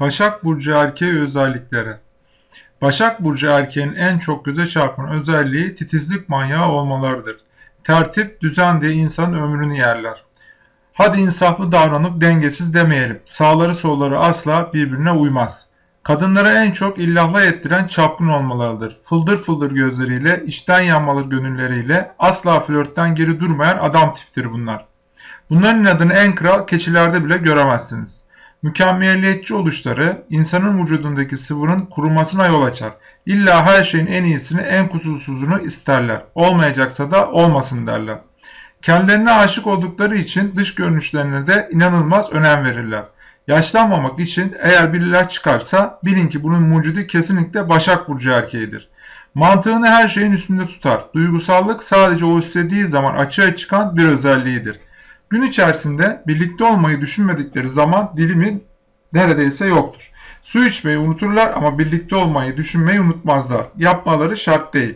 Başak Burcu erkeği özellikleri Başak Burcu erkeğin en çok göze çarpan özelliği titizlik manyağı olmalarıdır. Tertip, düzen diye insanın ömrünü yerler. Hadi insaflı davranıp dengesiz demeyelim. Sağları solları asla birbirine uymaz. Kadınları en çok illahla ettiren çapkın olmalarıdır. Fıldır fıldır gözleriyle, içten yanmalı gönülleriyle asla flörtten geri durmayan adam tiptir bunlar. Bunların adını en kral keçilerde bile göremezsiniz. Mükemmeliyetçi oluşları insanın vücudundaki sıvının kurumasına yol açar. İlla her şeyin en iyisini, en kusursuzunu isterler. Olmayacaksa da olmasın derler. Kendilerine aşık oldukları için dış görünüşlerine de inanılmaz önem verirler. Yaşlanmamak için eğer biriler çıkarsa bilin ki bunun mucidi kesinlikle Başak Burcu erkeğidir. Mantığını her şeyin üstünde tutar. Duygusallık sadece o istediği zaman açığa çıkan bir özelliğidir. Gün içerisinde birlikte olmayı düşünmedikleri zaman dilimi neredeyse yoktur. Su içmeyi unuturlar ama birlikte olmayı düşünmeyi unutmazlar. Yapmaları şart değil.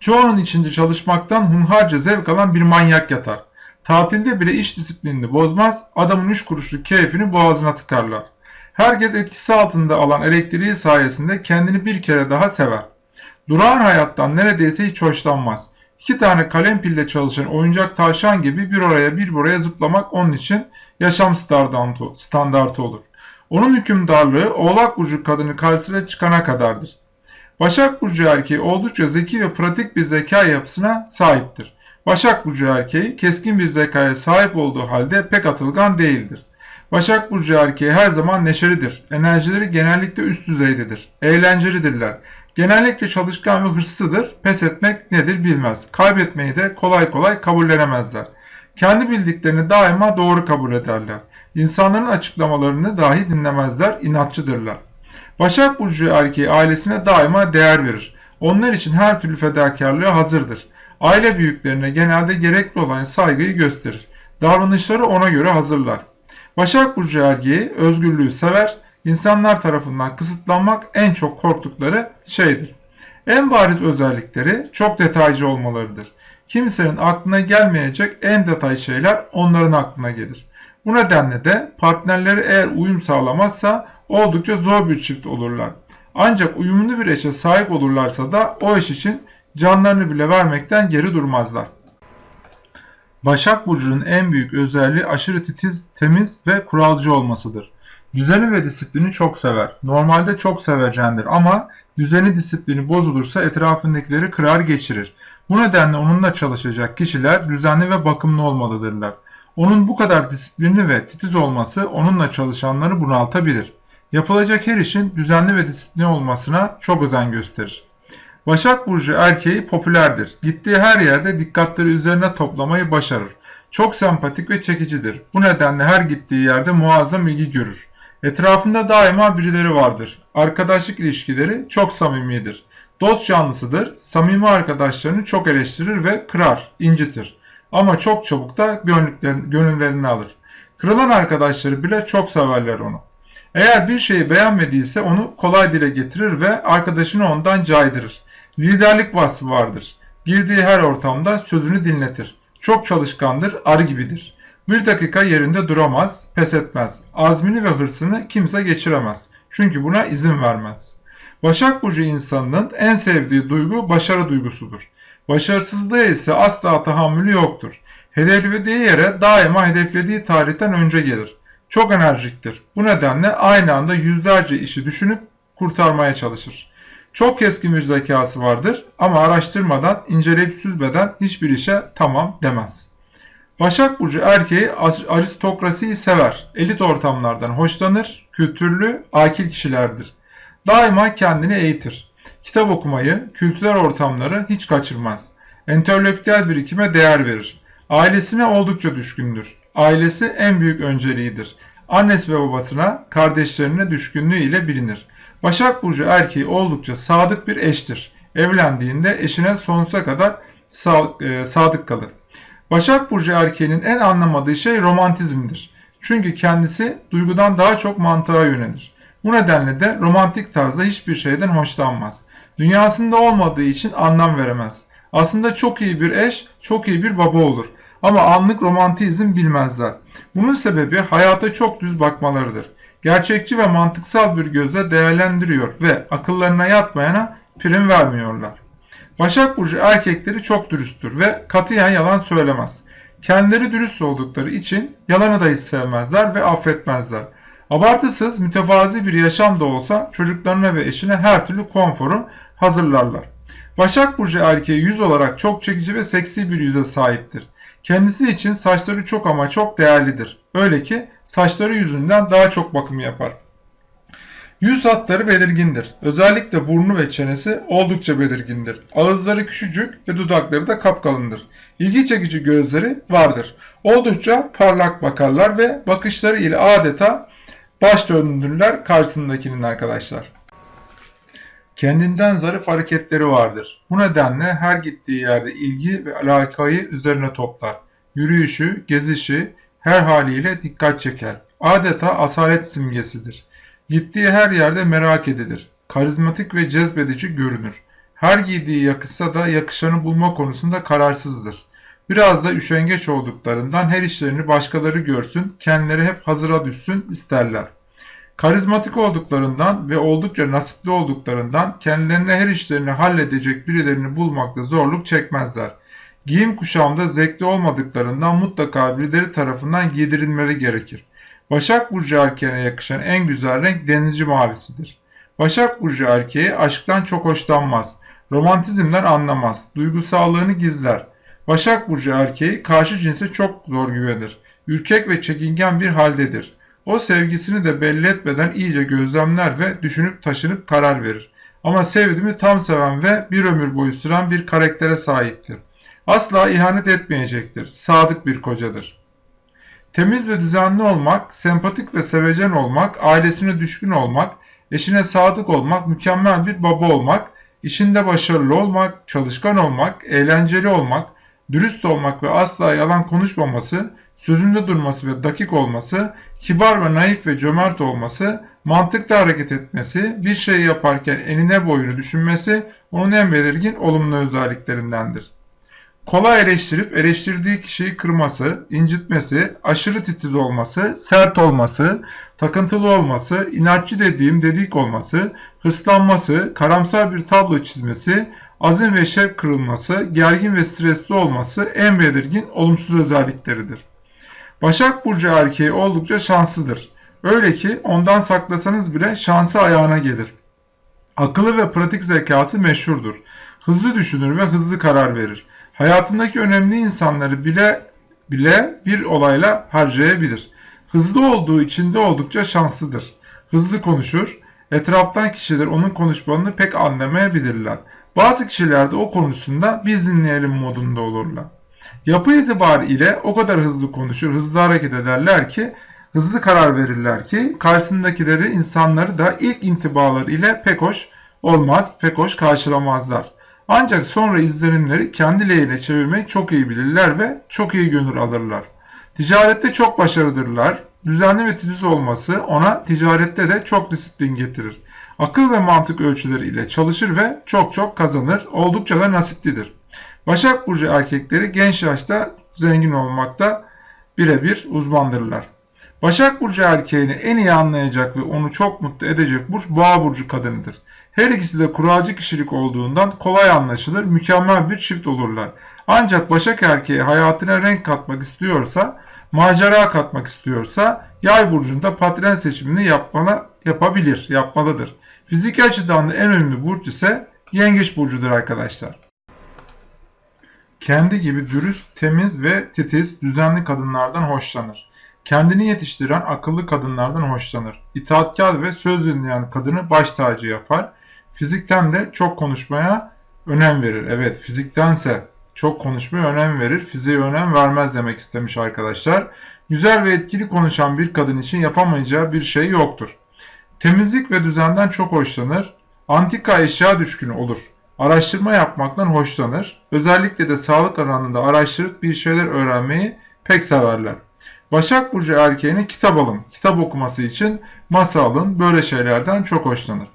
Çoğunun içinde çalışmaktan hunharca zevk alan bir manyak yatar. Tatilde bile iş disiplinini bozmaz, adamın üç kuruşluk keyfini boğazına tıkarlar. Herkes etkisi altında alan elektriği sayesinde kendini bir kere daha sever. Durağan hayattan neredeyse hiç hoşlanmaz. İki tane kalem pille çalışan oyuncak tavşan gibi bir oraya bir buraya zıplamak onun için yaşam standartı olur. Onun hükümdarlığı oğlak burcu kadını karşısına çıkana kadardır. Başak Burcu erkeği oldukça zeki ve pratik bir zeka yapısına sahiptir. Başak Burcu erkeği keskin bir zekaya sahip olduğu halde pek atılgan değildir. Başak Burcu erkeği her zaman neşelidir. Enerjileri genellikle üst düzeydedir. Eğlencelidirler. Genellikle çalışkan ve hırslıdır. Pes etmek nedir bilmez. Kaybetmeyi de kolay kolay kabullenemezler. Kendi bildiklerini daima doğru kabul ederler. İnsanların açıklamalarını dahi dinlemezler, inatçıdırlar. Başak Burcu erkeği ailesine daima değer verir. Onlar için her türlü fedakarlığa hazırdır. Aile büyüklerine genelde gerekli olan saygıyı gösterir. Davranışları ona göre hazırlar. Başak Burcu erkeği özgürlüğü sever, insanlar tarafından kısıtlanmak en çok korktukları şeydir. En bariz özellikleri çok detaycı olmalarıdır. Kimsenin aklına gelmeyecek en detay şeyler onların aklına gelir. Bu nedenle de partnerleri eğer uyum sağlamazsa oldukça zor bir çift olurlar. Ancak uyumlu bir eşe sahip olurlarsa da o eş için canlarını bile vermekten geri durmazlar. Başak Burcu'nun en büyük özelliği aşırı titiz, temiz ve kuralcı olmasıdır. Düzeni ve disiplini çok sever. Normalde çok sevecendir ama düzeni disiplini bozulursa etrafındakileri kırar geçirir. Bu nedenle onunla çalışacak kişiler düzenli ve bakımlı olmalıdırlar. Onun bu kadar disiplinli ve titiz olması onunla çalışanları bunaltabilir. Yapılacak her işin düzenli ve disiplinli olmasına çok özen gösterir. Başak Burcu erkeği popülerdir. Gittiği her yerde dikkatleri üzerine toplamayı başarır. Çok sempatik ve çekicidir. Bu nedenle her gittiği yerde muazzam ilgi görür. Etrafında daima birileri vardır. Arkadaşlık ilişkileri çok samimidir. Dost canlısıdır. Samimi arkadaşlarını çok eleştirir ve kırar, incitir. Ama çok çabuk da gönüllerini alır. Kırılan arkadaşları bile çok severler onu. Eğer bir şeyi beğenmediyse onu kolay dile getirir ve arkadaşını ondan caydırır. Liderlik vasfı vardır. Girdiği her ortamda sözünü dinletir. Çok çalışkandır, arı gibidir. Bir dakika yerinde duramaz, pes etmez. Azmini ve hırsını kimse geçiremez. Çünkü buna izin vermez. Başak Burcu insanının en sevdiği duygu başarı duygusudur. Başarısızlığa ise asla tahammülü yoktur. Hedeflediği yere daima hedeflediği tarihten önce gelir. Çok enerjiktir. Bu nedenle aynı anda yüzlerce işi düşünüp kurtarmaya çalışır. Çok keskin bir zekası vardır ama araştırmadan, inceleyip süzmeden hiçbir işe tamam demez. Başak Burcu erkeği aristokrasiyi sever. Elit ortamlardan hoşlanır, kültürlü, akil kişilerdir. Daima kendini eğitir. Kitap okumayı, kültürel ortamları hiç kaçırmaz. Entelektüel birikime değer verir. Ailesine oldukça düşkündür. Ailesi en büyük önceliğidir. Annesi ve babasına, kardeşlerine düşkünlüğü ile bilinir. Başak Burcu erkeği oldukça sadık bir eştir. Evlendiğinde eşine sonsuza kadar e, sadık kalır. Başak Burcu erkeğinin en anlamadığı şey romantizmdir. Çünkü kendisi duygudan daha çok mantığa yönelir. Bu nedenle de romantik tarzda hiçbir şeyden hoşlanmaz. Dünyasında olmadığı için anlam veremez. Aslında çok iyi bir eş, çok iyi bir baba olur. Ama anlık romantizm bilmezler. Bunun sebebi hayata çok düz bakmalarıdır. Gerçekçi ve mantıksal bir gözle değerlendiriyor ve akıllarına yatmayana prim vermiyorlar. Başak Burcu erkekleri çok dürüsttür ve katiyen yalan söylemez. Kendileri dürüst oldukları için yalanı da hiç sevmezler ve affetmezler. Abartısız, mütevazi bir yaşam da olsa çocuklarına ve eşine her türlü konforu hazırlarlar. Başak Burcu erkeği yüz olarak çok çekici ve seksi bir yüze sahiptir. Kendisi için saçları çok ama çok değerlidir. Öyle ki saçları yüzünden daha çok bakım yapar. Yüz hatları belirgindir. Özellikle burnu ve çenesi oldukça belirgindir. Ağızları küçücük ve dudakları da kapkalındır. İlgi çekici gözleri vardır. Oldukça parlak bakarlar ve bakışları ile adeta baş döndürürler karşısındakinin arkadaşlar. Kendinden zarif hareketleri vardır. Bu nedenle her gittiği yerde ilgi ve alakayı üzerine toplar. Yürüyüşü, gezişi her haliyle dikkat çeker. Adeta asalet simgesidir. Gittiği her yerde merak edilir. Karizmatik ve cezbedici görünür. Her giydiği yakışsa da yakışanı bulma konusunda kararsızdır. Biraz da üşengeç olduklarından her işlerini başkaları görsün, kendileri hep hazıra düşsün isterler. Karizmatik olduklarından ve oldukça nasipli olduklarından kendilerine her işlerini halledecek birilerini bulmakta zorluk çekmezler. Giyim kuşamda zevkli olmadıklarından mutlaka birileri tarafından giydirilmeleri gerekir. Başak Burcu erkeğine yakışan en güzel renk denizci mavisidir. Başak Burcu erkeği aşktan çok hoşlanmaz. Romantizmden anlamaz. Duygusallığını gizler. Başak Burcu erkeği karşı cinse çok zor güvenir. Ürkek ve çekingen bir haldedir. O sevgisini de belli etmeden iyice gözlemler ve düşünüp taşınıp karar verir. Ama sevdiğimi tam seven ve bir ömür boyu süren bir karaktere sahiptir. Asla ihanet etmeyecektir. Sadık bir kocadır. Temiz ve düzenli olmak, sempatik ve sevecen olmak, ailesine düşkün olmak, eşine sadık olmak, mükemmel bir baba olmak, işinde başarılı olmak, çalışkan olmak, eğlenceli olmak, dürüst olmak ve asla yalan konuşmaması, sözünde durması ve dakik olması, kibar ve naif ve cömert olması, mantıklı hareket etmesi, bir şey yaparken enine boyunu düşünmesi onun en belirgin olumlu özelliklerindendir. Kolay eleştirip eleştirdiği kişiyi kırması, incitmesi, aşırı titiz olması, sert olması, takıntılı olması, inatçı dediğim dedik olması, hırslanması, karamsar bir tablo çizmesi, azim ve şevk kırılması, gergin ve stresli olması en belirgin olumsuz özellikleridir. Başak Burcu erkeği oldukça şanslıdır. Öyle ki ondan saklasanız bile şansı ayağına gelir. Akıllı ve pratik zekası meşhurdur. Hızlı düşünür ve hızlı karar verir. Hayatındaki önemli insanları bile bile bir olayla harcayabilir. Hızlı olduğu için de oldukça şanslıdır. Hızlı konuşur, etraftan kişiler onun konuşmalarını pek anlamayabilirler. Bazı kişiler de o konusunda biz dinleyelim modunda olurlar. Yapı itibariyle o kadar hızlı konuşur, hızlı hareket ederler ki, hızlı karar verirler ki karşısındakileri insanları da ilk intibaları ile pek hoş olmaz, pek hoş karşılamazlar. Ancak sonra izlenimleri kendi lehine çevirmeyi çok iyi bilirler ve çok iyi gönül alırlar. Ticarette çok başarılıdırlar. Düzenli ve titiz olması ona ticarette de çok disiplin getirir. Akıl ve mantık ölçüleri ile çalışır ve çok çok kazanır. Oldukça da nasiplidir. Başak Burcu erkekleri genç yaşta zengin olmakta birebir uzmandırlar. Başak Burcu erkeğini en iyi anlayacak ve onu çok mutlu edecek burç Boğa Burcu kadınıdır. Her ikisi de kuralcı kişilik olduğundan kolay anlaşılır, mükemmel bir çift olurlar. Ancak Başak erkeği hayatına renk katmak istiyorsa, macera katmak istiyorsa Yay burcunda patron seçimini yapmana, yapabilir, yapmalıdır. Fiziki açıdan da en önemli burç ise Yengeç burcudur arkadaşlar. Kendi gibi dürüst, temiz ve titiz, düzenli kadınlardan hoşlanır. Kendini yetiştiren akıllı kadınlardan hoşlanır. İtaatkar ve söz dinleyen kadını baş tacı yapar. Fizikten de çok konuşmaya önem verir. Evet fiziktense çok konuşmaya önem verir. Fiziğe önem vermez demek istemiş arkadaşlar. Güzel ve etkili konuşan bir kadın için yapamayacağı bir şey yoktur. Temizlik ve düzenden çok hoşlanır. Antika eşya düşkünü olur. Araştırma yapmaktan hoşlanır. Özellikle de sağlık alanında araştırıp bir şeyler öğrenmeyi pek severler. Başak Burcu erkeğine kitap alın, kitap okuması için masa alın, böyle şeylerden çok hoşlanır.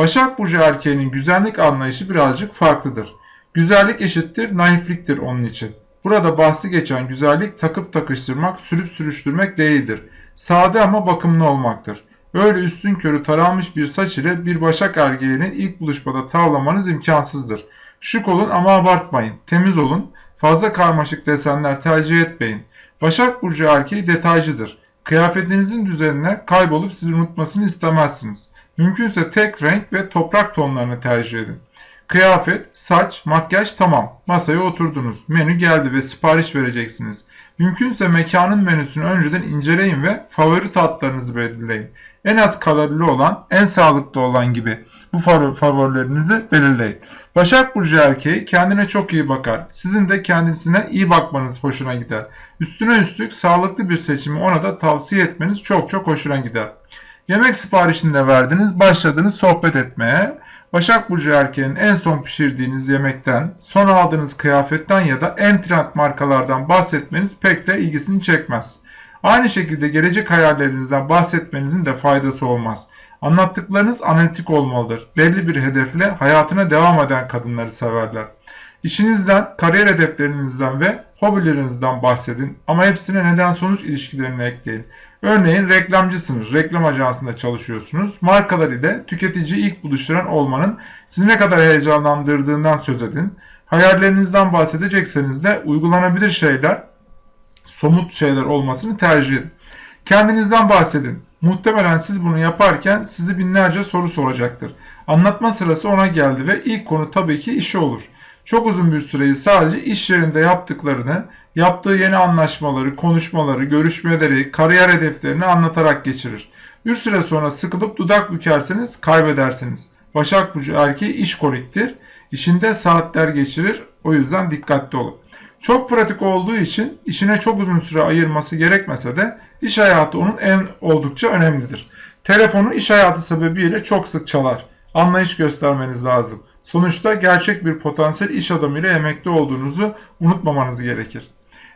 Başak Burcu erkeğinin güzellik anlayışı birazcık farklıdır. Güzellik eşittir naifliktir onun için. Burada bahsi geçen güzellik takıp takıştırmak, sürüp sürüştürmek değildir. Sade ama bakımlı olmaktır. Öyle üstün körü taranmış bir saç ile bir başak erkeğini ilk buluşmada tavlamanız imkansızdır. Şık olun ama abartmayın. Temiz olun. Fazla karmaşık desenler tercih etmeyin. Başak Burcu erkeği detaycıdır. Kıyafetinizin düzenine kaybolup sizi unutmasını istemezsiniz. Mümkünse tek renk ve toprak tonlarını tercih edin. Kıyafet, saç, makyaj tamam. Masaya oturdunuz. Menü geldi ve sipariş vereceksiniz. Mümkünse mekanın menüsünü önceden inceleyin ve favori tatlarınızı belirleyin. En az kalorili olan, en sağlıklı olan gibi bu favorilerinizi belirleyin. Başak Burcu erkeği kendine çok iyi bakar. Sizin de kendisine iyi bakmanız hoşuna gider. Üstüne üstlük sağlıklı bir seçimi ona da tavsiye etmeniz çok çok hoşuna gider. Yemek siparişini de verdiniz, başladınız sohbet etmeye. Başak Burcu erkeğin en son pişirdiğiniz yemekten, son aldığınız kıyafetten ya da en trend markalardan bahsetmeniz pek de ilgisini çekmez. Aynı şekilde gelecek hayallerinizden bahsetmenizin de faydası olmaz. Anlattıklarınız analitik olmalıdır. Belli bir hedefle hayatına devam eden kadınları severler. İşinizden, kariyer hedeflerinizden ve hobilerinizden bahsedin ama hepsine neden sonuç ilişkilerini ekleyin. Örneğin reklamcısınız, reklam ajansında çalışıyorsunuz. Markalar ile tüketiciyi ilk buluşturan olmanın sizi ne kadar heyecanlandırdığından söz edin. Hayallerinizden bahsedecekseniz de uygulanabilir şeyler, somut şeyler olmasını tercih edin. Kendinizden bahsedin. Muhtemelen siz bunu yaparken sizi binlerce soru soracaktır. Anlatma sırası ona geldi ve ilk konu tabii ki işi olur. Çok uzun bir süreyi sadece iş yerinde yaptıklarını, yaptığı yeni anlaşmaları, konuşmaları, görüşmeleri, kariyer hedeflerini anlatarak geçirir. Bir süre sonra sıkılıp dudak bükerseniz kaybedersiniz. Başak Burcu erkeği işkoliktir. İşinde saatler geçirir. O yüzden dikkatli olun. Çok pratik olduğu için işine çok uzun süre ayırması gerekmese de iş hayatı onun en oldukça önemlidir. Telefonu iş hayatı sebebiyle çok sık çalar. Anlayış göstermeniz lazım. Sonuçta gerçek bir potansiyel iş adamıyla emekli olduğunuzu unutmamanız gerekir.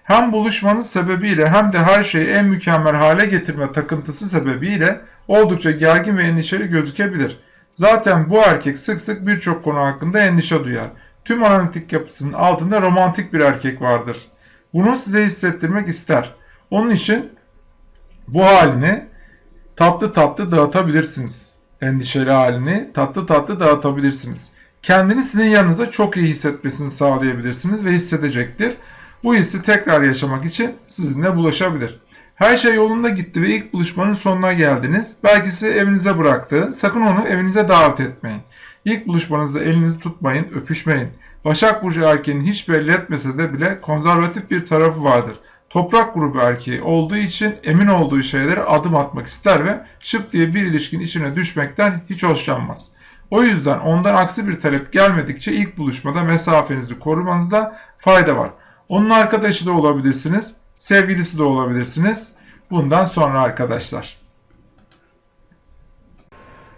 Hem buluşmanız sebebiyle hem de her şeyi en mükemmel hale getirme takıntısı sebebiyle oldukça gergin ve endişeli gözükebilir. Zaten bu erkek sık sık birçok konu hakkında endişe duyar. Tüm analitik yapısının altında romantik bir erkek vardır. Bunu size hissettirmek ister. Onun için bu halini tatlı tatlı dağıtabilirsiniz. Endişeli halini tatlı tatlı dağıtabilirsiniz. Kendini sizin yanınıza çok iyi hissetmesini sağlayabilirsiniz ve hissedecektir. Bu hissi tekrar yaşamak için sizinle bulaşabilir. Her şey yolunda gitti ve ilk buluşmanın sonuna geldiniz. Belki sizi evinize bıraktı. Sakın onu evinize davet etmeyin. İlk buluşmanızda elinizi tutmayın, öpüşmeyin. Başak Burcu erkeğinin hiç belli etmese de bile konservatif bir tarafı vardır. Toprak grubu erkeği olduğu için emin olduğu şeylere adım atmak ister ve şıp diye bir ilişkinin içine düşmekten hiç hoşlanmaz. O yüzden ondan aksi bir talep gelmedikçe ilk buluşmada mesafenizi korumanızda fayda var. Onun arkadaşı da olabilirsiniz, sevgilisi de olabilirsiniz. Bundan sonra arkadaşlar.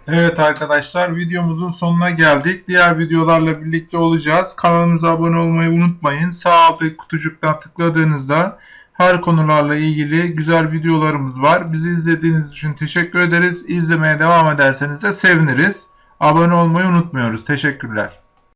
Evet arkadaşlar videomuzun sonuna geldik. Diğer videolarla birlikte olacağız. Kanalımıza abone olmayı unutmayın. Sağ alttaki kutucuktan tıkladığınızda her konularla ilgili güzel videolarımız var. Bizi izlediğiniz için teşekkür ederiz. İzlemeye devam ederseniz de seviniriz. Abone olmayı unutmuyoruz. Teşekkürler.